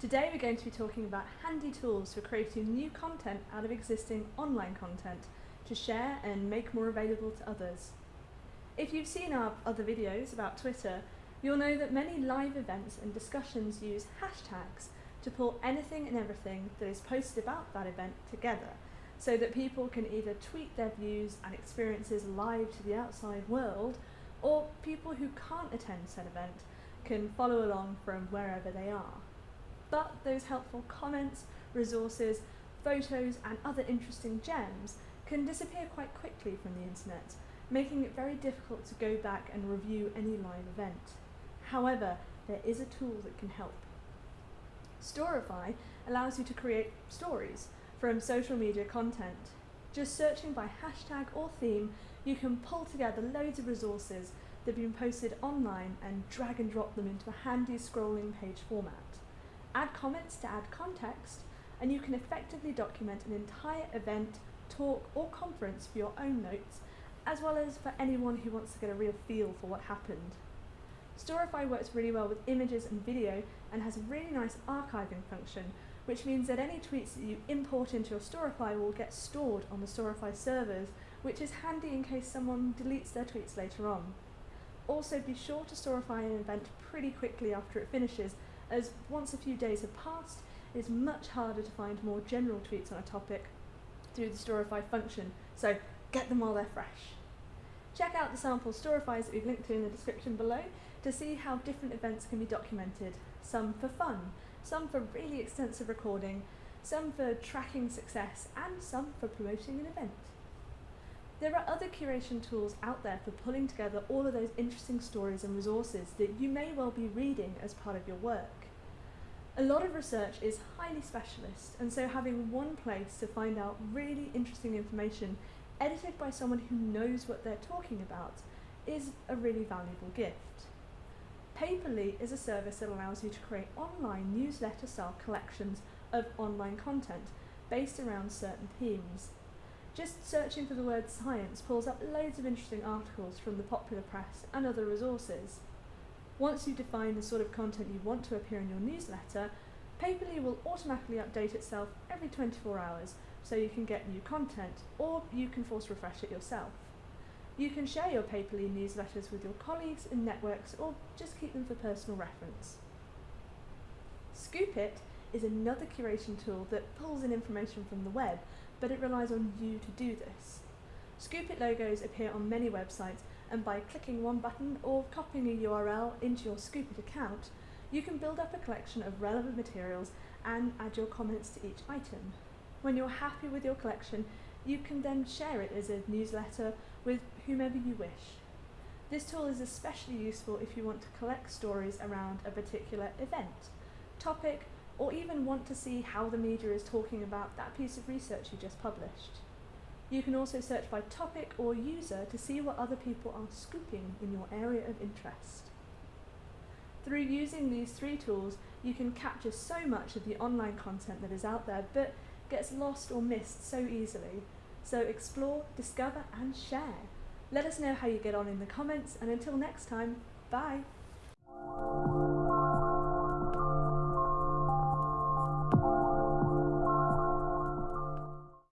Today we're going to be talking about handy tools for creating new content out of existing online content to share and make more available to others. If you've seen our other videos about Twitter, you'll know that many live events and discussions use hashtags to pull anything and everything that is posted about that event together so that people can either tweet their views and experiences live to the outside world or people who can't attend said event can follow along from wherever they are. But those helpful comments, resources, photos and other interesting gems can disappear quite quickly from the internet, making it very difficult to go back and review any live event. However, there is a tool that can help. Storify allows you to create stories from social media content. Just searching by hashtag or theme, you can pull together loads of resources that have been posted online and drag and drop them into a handy scrolling page format. Add comments to add context, and you can effectively document an entire event, talk or conference for your own notes, as well as for anyone who wants to get a real feel for what happened. Storify works really well with images and video and has a really nice archiving function which means that any tweets that you import into your Storify will get stored on the Storify servers, which is handy in case someone deletes their tweets later on. Also be sure to Storify an event pretty quickly after it finishes, as once a few days have passed, it is much harder to find more general tweets on a topic through the Storify function, so get them while they're fresh. Check out the sample Storifys that we've linked to in the description below to see how different events can be documented, some for fun, some for really extensive recording, some for tracking success, and some for promoting an event. There are other curation tools out there for pulling together all of those interesting stories and resources that you may well be reading as part of your work. A lot of research is highly specialist, and so having one place to find out really interesting information edited by someone who knows what they're talking about is a really valuable gift. Paper.li is a service that allows you to create online newsletter style collections of online content based around certain themes. Just searching for the word science pulls up loads of interesting articles from the popular press and other resources. Once you define the sort of content you want to appear in your newsletter, Paper.li will automatically update itself every 24 hours so you can get new content, or you can force refresh it yourself. You can share your Paper.li newsletters with your colleagues and networks or just keep them for personal reference. Scoop.it is another curation tool that pulls in information from the web, but it relies on you to do this. Scoop.it logos appear on many websites and by clicking one button or copying a URL into your Scoop.it account, you can build up a collection of relevant materials and add your comments to each item. When you're happy with your collection, you can then share it as a newsletter with whomever you wish. This tool is especially useful if you want to collect stories around a particular event, topic, or even want to see how the media is talking about that piece of research you just published. You can also search by topic or user to see what other people are scooping in your area of interest. Through using these three tools, you can capture so much of the online content that is out there, but gets lost or missed so easily. So explore, discover and share. Let us know how you get on in the comments and until next time, bye!